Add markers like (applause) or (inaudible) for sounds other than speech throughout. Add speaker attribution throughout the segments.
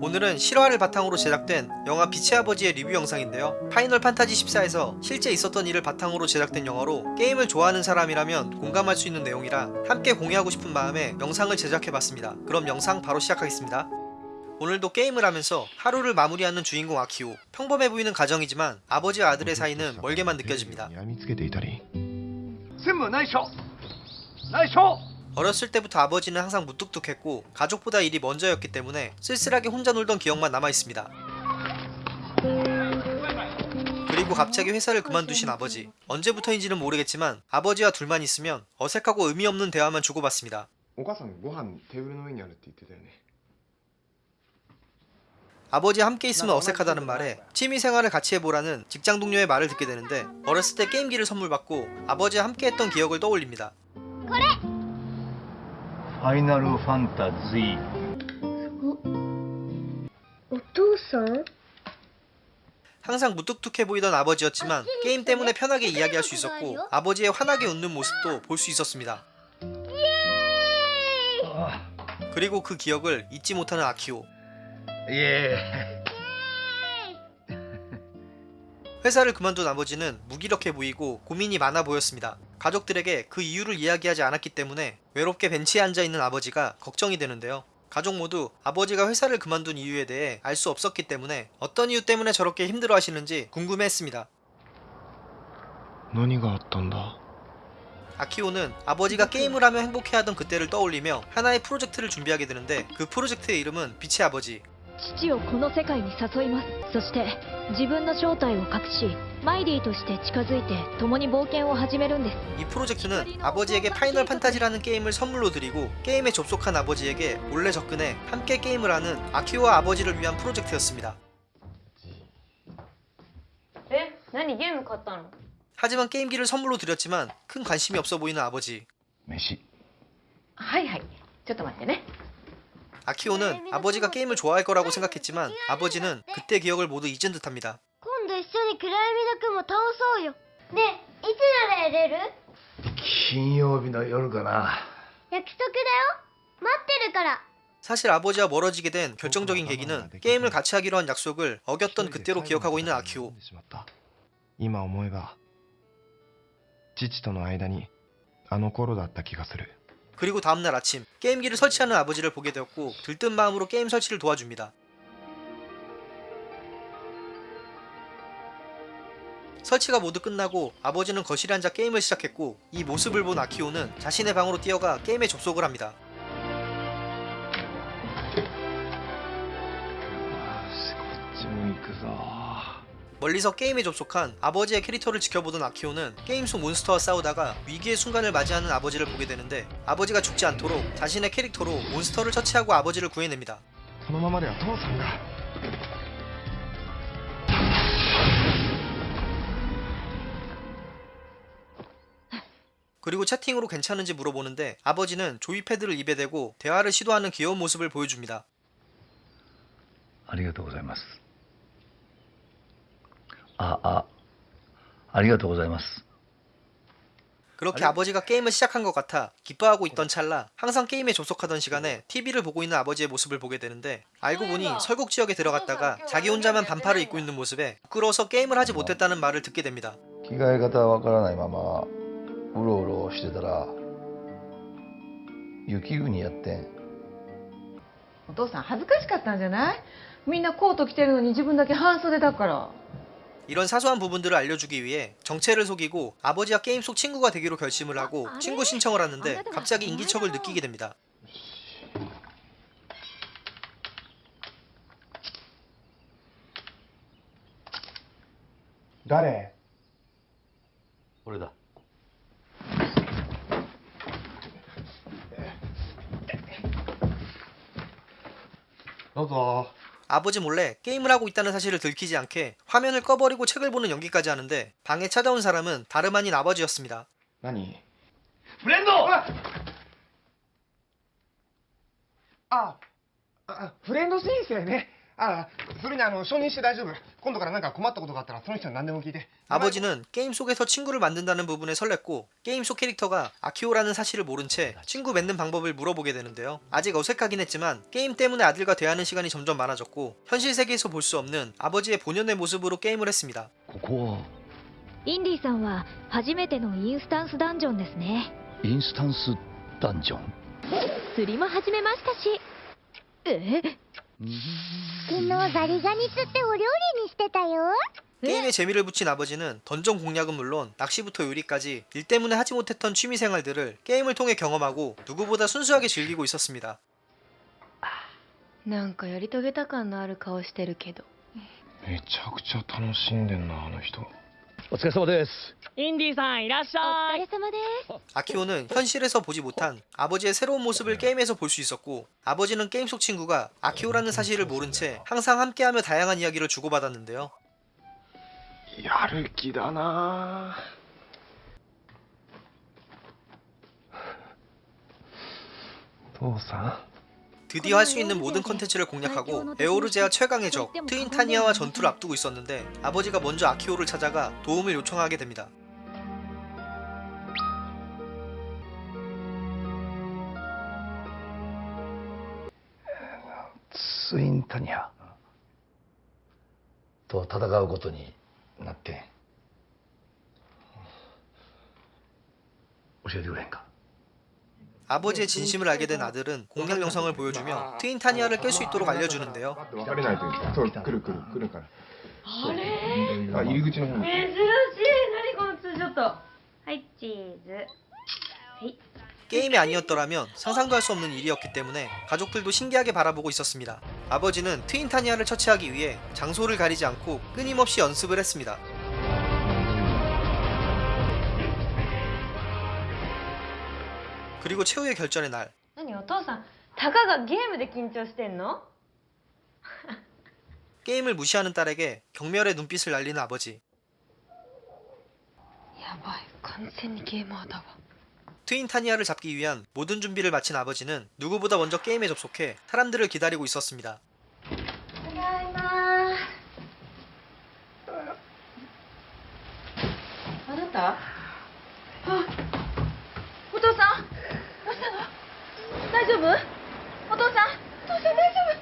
Speaker 1: 오늘은 실화를 바탕으로 제작된 영화 빛의 아버지의 리뷰 영상인데요. 파이널 판타지 14에서 실제 있었던 일을 바탕으로 제작된 영화로 게임을 좋아하는 사람이라면 공감할 수 있는 내용이라 함께 공유하고 싶은 마음에 영상을 제작해봤습니다. 그럼 영상 바로 시작하겠습니다. 오늘도 게임을 하면서 하루를 마무리하는 주인공 아키오. 평범해 보이는 가정이지만 아버지와 아들의 사이는 멀게만 느껴집니다.
Speaker 2: ナイショ
Speaker 3: ー! ナイショー!
Speaker 1: 어렸을 때부터 아버지는 항상 무뚝뚝했고 가족보다 일이 먼저였기 때문에 쓸쓸하게 혼자 놀던 기억만 남아있습니다. 그리고 갑자기 회사를 그만두신 아버지 언제부터인지는 모르겠지만 아버지와 둘만 있으면 어색하고 의미 없는 대화만 주고받습니다. 아버지와 함께 있으면 어색하다는 말에 취미생활을 같이 해보라는 직장 동료의 말을 듣게 되는데 어렸을 때 게임기를 선물받고 아버지와 함께 했던 기억을 떠올립니다. 그래!
Speaker 3: ファイナルファンタジー
Speaker 4: お父さん
Speaker 1: 항상 무뚝뚝해 보이던 아버지였지만 게임 때문에 편하게 이야기할 수 있었고 아버지의 환하게 웃는 모습도 볼 수 있었습니다. 그리고 그 기억을 잊지 못하는 아키오.
Speaker 3: イエ
Speaker 1: 회사를 그만둔 아버지는 무기력해 보이고 고민이 많아 보였습니다. 가족들에게 그 이유를 이야기하지 않았기 때문에 외롭게 벤치에 앉아있는 아버지가 걱정이 되는데요. 가족 모두 아버지가 회사를 그만둔 이유에 대해 알 수 없었기 때문에 어떤 이유 때문에 저렇게 힘들어 하시는지 궁금해했습니다.
Speaker 2: 何があったんだ。
Speaker 1: 아키오는 아버지가 게임을 하며 행복해하던 그때를 떠올리며 하나의 프로젝트를 준비하게 되는데 그 프로젝트의 이름은 빛의 아버지
Speaker 5: 父をこの世界に誘いますそして自分の正体を隠しマイリーとして近づいて共に冒険を始めるんです
Speaker 1: 이 프로젝트는 아버지에게 파이널 판타지라는 게임을 선물로 드리고 게임에 접속한 아버지에게 몰래 접근해 함께 게임을 하는 아키오와 아버지를 위한 프로젝트였습니다
Speaker 6: え何ゲーム買ったの
Speaker 1: 하지만 게임기를 선물로 드렸지만 큰 관심이 없어 보이는 아버지
Speaker 2: 飯
Speaker 6: はいはいちょっと待ってね
Speaker 1: 아키오는 아버지가 게임을 좋아할 거라고 생각했지만 아버지는 그때 기억을 모두 잊은 듯합니다
Speaker 4: 今度一緒に暗闇の雲倒そうよねえいつならやれる
Speaker 3: 金曜日の夜かな
Speaker 4: 約束だよ待ってるから
Speaker 1: 사실 아버지와 멀어지게 된 결정적인 계기는 게임을 같이 하기로 한 약속을 어겼던 그때로 기억하고 있는 아키오
Speaker 2: しまった今思えば父との間にあの頃だった気がする
Speaker 1: 그리고 다음날 아침 게임기를 설치하는 아버지를 보게 되었고 들뜬 마음으로 게임 설치를 도와줍니다. 설치가 모두 끝나고 아버지는 거실에 앉아 게임을 시작했고 이 모습을 본 아키오는 자신의 방으로 뛰어가 게임에 접속을 합니다. 멀리서 게임에 접속한 아버지의 캐릭터를 지켜보던 아키오는 게임 속 몬스터와 싸우다가 위기의 순간을 맞이하는 아버지를 보게 되는데 아버지가 죽지 않도록 자신의 캐릭터로 몬스터를 처치하고 아버지를 구해냅니다. 그리고 채팅으로 괜찮은지 물어보는데 아버지는 조이패드를 입에 대고 대화를 시도하는 귀여운 모습을 보여줍니다.
Speaker 3: 감사합니다. ございますああありがとうございます
Speaker 1: 그렇게 아버지가 게임을 시작한 것 같아 기뻐하고 있던 찰나 항상 게임에 접속하던 시간에 TV를 보고 있는 아버지의 모습을 보게 되는데 알고 보니 설국 지역에 들어갔다가 자기 혼자만 반팔을 입고 있는 모습에 부끄러워서 게임을 하지 못했다는 말을 듣게 됩니다.
Speaker 3: 着替え方わからないままうろうろしてたら雪国やってん
Speaker 7: お父さん恥ずかしかったんじゃないみんなコート着てるのに自分だけ半袖だから
Speaker 1: 이런 사소한 부분들을 알려주기 위해 정체를 속이고 아버지와 게임 속 친구가 되기로 결심을 하고 친구 신청을 하는데 갑자기 인기척을 느끼게 됩니다.
Speaker 3: 나래.
Speaker 2: 오래다. 예. 나도.
Speaker 1: 아버지 몰래 게임을 하고 있다는 사실을 들키지 않게 화면을 꺼버리고 책을 보는 연기까지 하는데 방에 찾아온 사람은 다름 아닌 아버지였습니다.
Speaker 3: 아니 브랜도!
Speaker 2: 아, 아, 아 브랜도 선생님ね ああそれにあの承認して大丈夫今度から何か困ったことがあったらその人に何でも聞いて
Speaker 1: 아버지는 게임 속에서 친구를 만든다는 부분에 설렜고 게임 속 캐릭터가 아키오라는 사실을 모른 채 친구 맺는 방법을 물어보게 되는데요. 아직 어색하긴 했지만 게임 때문에 아들과 대화하는 시간이 점점 많아졌고 현실 세계에서 볼 수 없는 아버지의 본연의 모습으로 게임을 했습니다.
Speaker 3: ここは
Speaker 5: インディさんは初めてのインスタンスダンジョンですね
Speaker 3: インスタンスダンジョン
Speaker 5: 釣りも始めましたしえ
Speaker 4: 昨日ザリガニ釣ってお料理にしてたよ
Speaker 1: 게임에 재미를 붙인 아버지는 던전 공략은 물론 낚시부터 요리까지 일 때문에 하지 못했던 취미 생활들을 게임을 통해 경험하고 누구보다 순수하게 즐기고 있었습니다.
Speaker 6: なんかやり遂げた感のある顔してるけど
Speaker 2: めちゃくちゃ楽しんでんなあの人
Speaker 3: お疲れ様です
Speaker 8: インディさんいらっし
Speaker 5: お
Speaker 8: ゃい
Speaker 5: 疲れ様です
Speaker 1: 아키오는 현실에서 보지 못한 아버지의 새로운 모습을 게임에서 볼 수 있었고 아버지는 게임 속 친구가 아키오라는 사실을 모른 채 항상 함께하며 다양한 이야기를 주고받았는데요.
Speaker 2: やる気だな父さん
Speaker 1: 드디어 할 수 있는 모든 컨텐츠를 공략하고 에오르제아 최강의 적 트윈타니아와 전투를 앞두고 있었는데 아버지가 먼저 아키오를 찾아가 도움을 요청하게 됩니다.
Speaker 3: ツインタニアと戦うことになって教えてくれへんか
Speaker 1: 아버지의 진심을 알게 된 아들은 공략 영상을 보여주며 트윈타니아를 깰 수 있도록 알려주는데요. 게임이 아니었더라면 상상도 할 수 없는 일이었기 때문에 가족들도 신기하게 바라보고 있었습니다. 아버지는 트윈타니아를 처치하기 위해 장소를 가리지 않고 끊임없이 연습을 했습니다. 그리고 최후의 결전의 날.
Speaker 6: 아니, 오토상, 다가가 게임에 긴장してんの? (laughs)
Speaker 1: 게임을 무시하는 딸에게 경멸의 눈빛을 날리는 아버지.
Speaker 6: 야바이, 완전히 게임하다 봐.
Speaker 1: 트윈 타니아를 잡기 위한 모든 준비를 마친 아버지는 누구보다 먼저 게임에 접속해 사람들을 기다리고 있었습니다.
Speaker 7: 안녕하세요. 왔다. 大丈夫お父さんお父さん大丈夫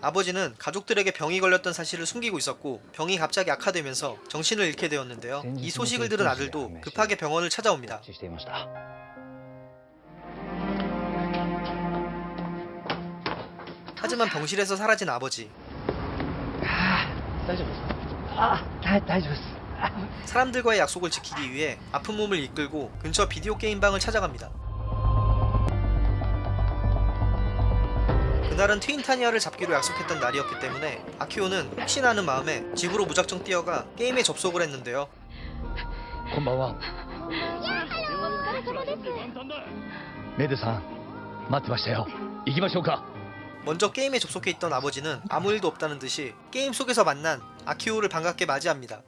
Speaker 1: 아버지는 가족들에게 병이 걸렸던 사실을 숨기고 있었고 병이 갑자기 악화되면서 정신을 잃게 되었는데요. 이 소식을 들은 아들도 급하게 병원을 찾아옵니다.
Speaker 3: していました
Speaker 1: 하지만 병실에서 사라진 아버지.
Speaker 3: 大丈夫ですかあ大大丈夫です
Speaker 1: 사람들과의 약속을 지키기 위해 아픈 몸을 이끌고 근처 비디오 게임방을 찾아갑니다. 그날은 트윈타니아를 잡기로 약속했던 날이었기 때문에 아키오는 혹시나 하는 마음에 집으로 무작정 뛰어가 게임에 접속을 했는데요. 먼저 게임에 접속해 있던 아버지는 아무 일도 없다는 듯이 게임 속에서 만난 아키오를 반갑게 맞이합니다.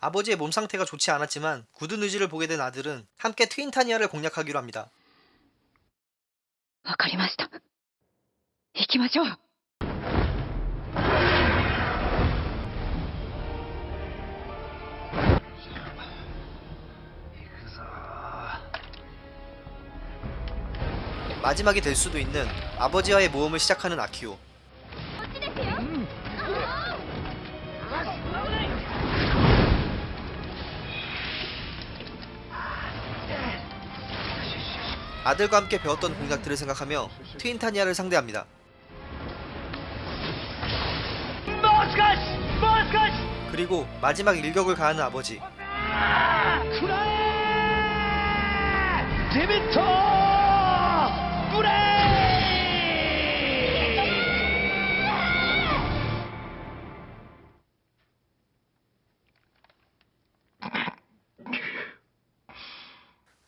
Speaker 1: 아버지의 몸 상태가 좋지 않았지만 굳은 의지를 보게 된 아들은 함께 트윈타니아를 공략하기로 합니다.
Speaker 5: わかりました行きましょう
Speaker 1: 마지막이 될 수도 있는 아버지와의 모험을 시작하는 아키오. 아들과 함께 배웠던 공략들을 생각하며 트윈타니아를 상대합니다. 그리고 마지막 일격을 가하는 아버지.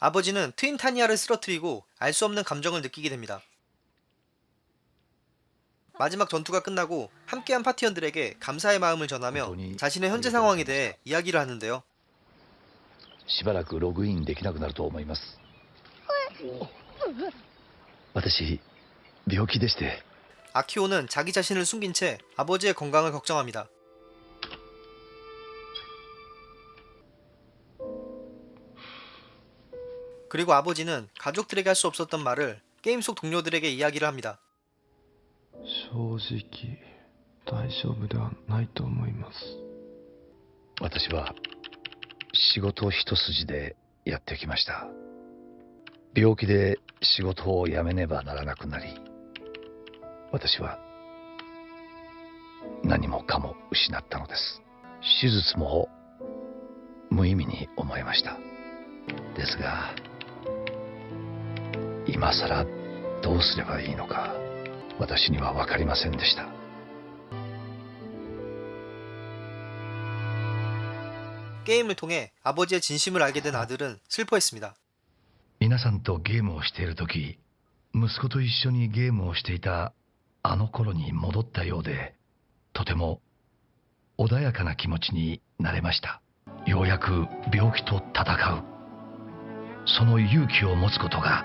Speaker 1: 아버지는 트윈타니아를 쓰러뜨리고 알 수 없는 감정을 느끼게 됩니다. 마지막 전투가 끝나고 함께한 파티원들에게 감사의 마음을 전하며 자신의 현재 상황에 대해 이야기를 하는데요.
Speaker 3: しばらくログインできなくなると思います私病気でして
Speaker 1: 아키오는 자기 자신을 숨긴 채 아버지의 건강을 걱정합니다. 그리고 아버지는 가족들에게 할 수 없었던 말을 게임 속 동료들에게 이야기를 합니다.
Speaker 2: 正直大丈夫ではないと思います
Speaker 3: 私は仕事一筋でやってきました病気で仕事を辞めねばならなくなり私は何もかも失ったのです手術も無意味に思えましたですが 今さらどうすればいいのか私には分かりませんでした
Speaker 1: 게임을 통해 아버지의 진심을 알게 된 아들은 슬퍼했습니다.
Speaker 3: 皆さんとゲームをしている時息子と一緒にゲームをしていたあの頃に戻ったようでとても穏やかな気持ちになれましたようやく病気と戦うその勇気を持つことが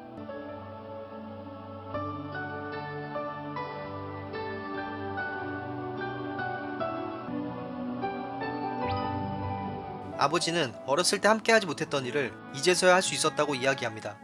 Speaker 1: 아버지는 어렸을 때 함께하지 못했던 일을 이제서야 할 수 있었다고 이야기합니다.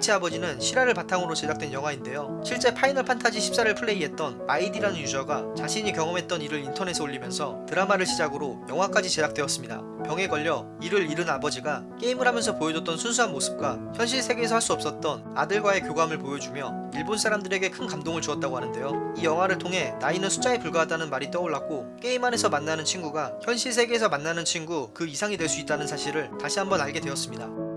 Speaker 1: 빛의 아버지는 실화를 바탕으로 제작된 영화인데요. 실제 파이널 판타지 14를 플레이했던 마이디라는 user가 자신이 경험했던 일을 인터넷에 올리면서 드라마를 시작으로 영화까지 제작되었습니다. 병에 걸려 일을 잃은 아버지가 게임을 하면서 보여줬던 순수한 모습과 현실 세계에서 할 수 없었던 아들과의 교감을 보여주며 일본 사람들에게 큰 감동을 주었다고 하는데요. 이 영화를 통해 나이는 숫자에 불과하다는 말이 떠올랐고 게임 안에서 만나는 친구가 현실 세계에서 만나는 친구 그 이상이 될 수 있다는 사실을 다시 한번 알게 되었습니다.